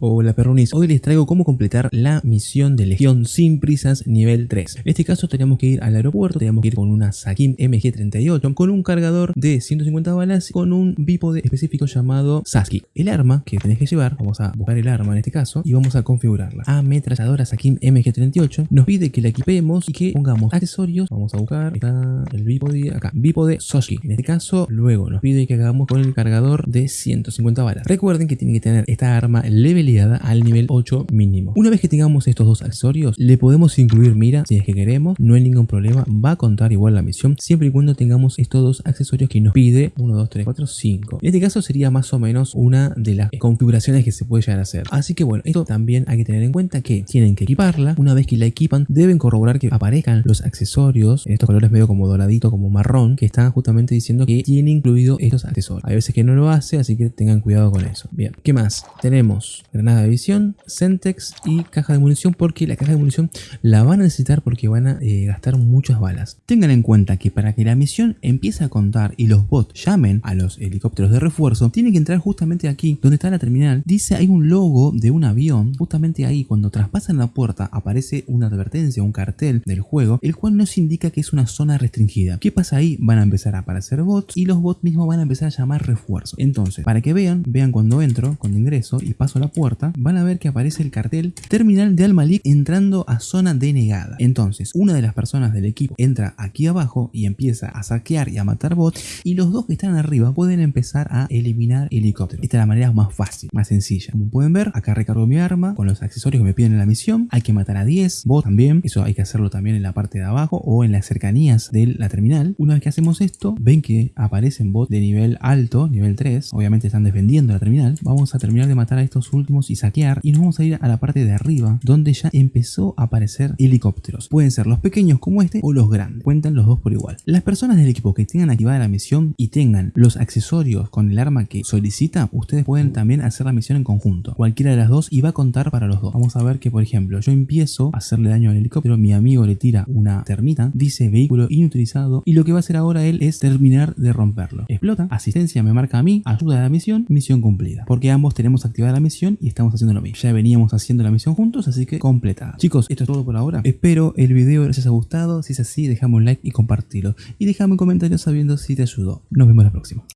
Hola perrunis, hoy les traigo cómo completar la misión de Legión sin prisas nivel 3. En este caso tenemos que ir al aeropuerto, tenemos que ir con una Sakim MG38, con un cargador de 150 balas, con un bípode específico llamado Saski. El arma que tenés que llevar, vamos a buscar el arma en este caso, y vamos a configurarla. Ametralladora Sakim MG38 nos pide que la equipemos y que pongamos accesorios, vamos a buscar, está el bípode acá, bípode Soski. En este caso, luego nos pide que hagamos con el cargador de 150 balas. Recuerden que tienen que tener esta arma level al nivel 8 mínimo. Una vez que tengamos estos dos accesorios, le podemos incluir mira si es que queremos, no hay ningún problema, va a contar igual la misión, siempre y cuando tengamos estos dos accesorios que nos pide 1, 2, 3, 4, 5. En este caso sería más o menos una de las configuraciones que se puede llegar a hacer. Así que bueno, esto también hay que tener en cuenta que tienen que equiparla, una vez que la equipan deben corroborar que aparezcan los accesorios en estos colores medio como doradito, como marrón, que están justamente diciendo que tiene incluido estos accesorios. Hay veces que no lo hace, así que tengan cuidado con eso. Bien, ¿qué más? Tenemos granada de visión, Centex y caja de munición porque la caja de munición la van a necesitar porque van a eh, gastar muchas balas. Tengan en cuenta que para que la misión empiece a contar y los bots llamen a los helicópteros de refuerzo, tienen que entrar justamente aquí donde está la terminal. Dice hay un logo de un avión, justamente ahí cuando traspasan la puerta aparece una advertencia, un cartel del juego, el cual nos indica que es una zona restringida. ¿Qué pasa ahí? Van a empezar a aparecer bots y los bots mismos van a empezar a llamar refuerzo. Entonces, para que vean, vean cuando entro, cuando ingreso y paso la puerta, van a ver que aparece el cartel Terminal de Al-Malik entrando a zona denegada. Entonces, una de las personas del equipo entra aquí abajo y empieza a saquear y a matar bots y los dos que están arriba pueden empezar a eliminar helicópteros. Esta es la manera más fácil, más sencilla. Como pueden ver, acá recargo mi arma con los accesorios que me piden en la misión. Hay que matar a 10 bots también. Eso hay que hacerlo también en la parte de abajo o en las cercanías de la terminal. Una vez que hacemos esto, ven que aparecen bots de nivel alto, nivel 3. Obviamente están defendiendo la terminal. Vamos a terminar de matar a estos últimos y saquear y nos vamos a ir a la parte de arriba donde ya empezó a aparecer helicópteros. Pueden ser los pequeños como este o los grandes. Cuentan los dos por igual. Las personas del equipo que tengan activada la misión y tengan los accesorios con el arma que solicita, ustedes pueden también hacer la misión en conjunto. Cualquiera de las dos y va a contar para los dos. Vamos a ver que por ejemplo yo empiezo a hacerle daño al helicóptero, mi amigo le tira una termita, dice vehículo inutilizado y lo que va a hacer ahora él es terminar de romperlo. Explota, asistencia me marca a mí, ayuda a la misión, misión cumplida. Porque ambos tenemos activada la misión y estamos haciendo lo mismo. Ya veníamos haciendo la misión juntos, así que completada. Chicos, esto es todo por ahora. Espero el video les haya gustado. Si es así, dejame un like y compartirlo. Y déjame un comentario sabiendo si te ayudó. Nos vemos la próxima.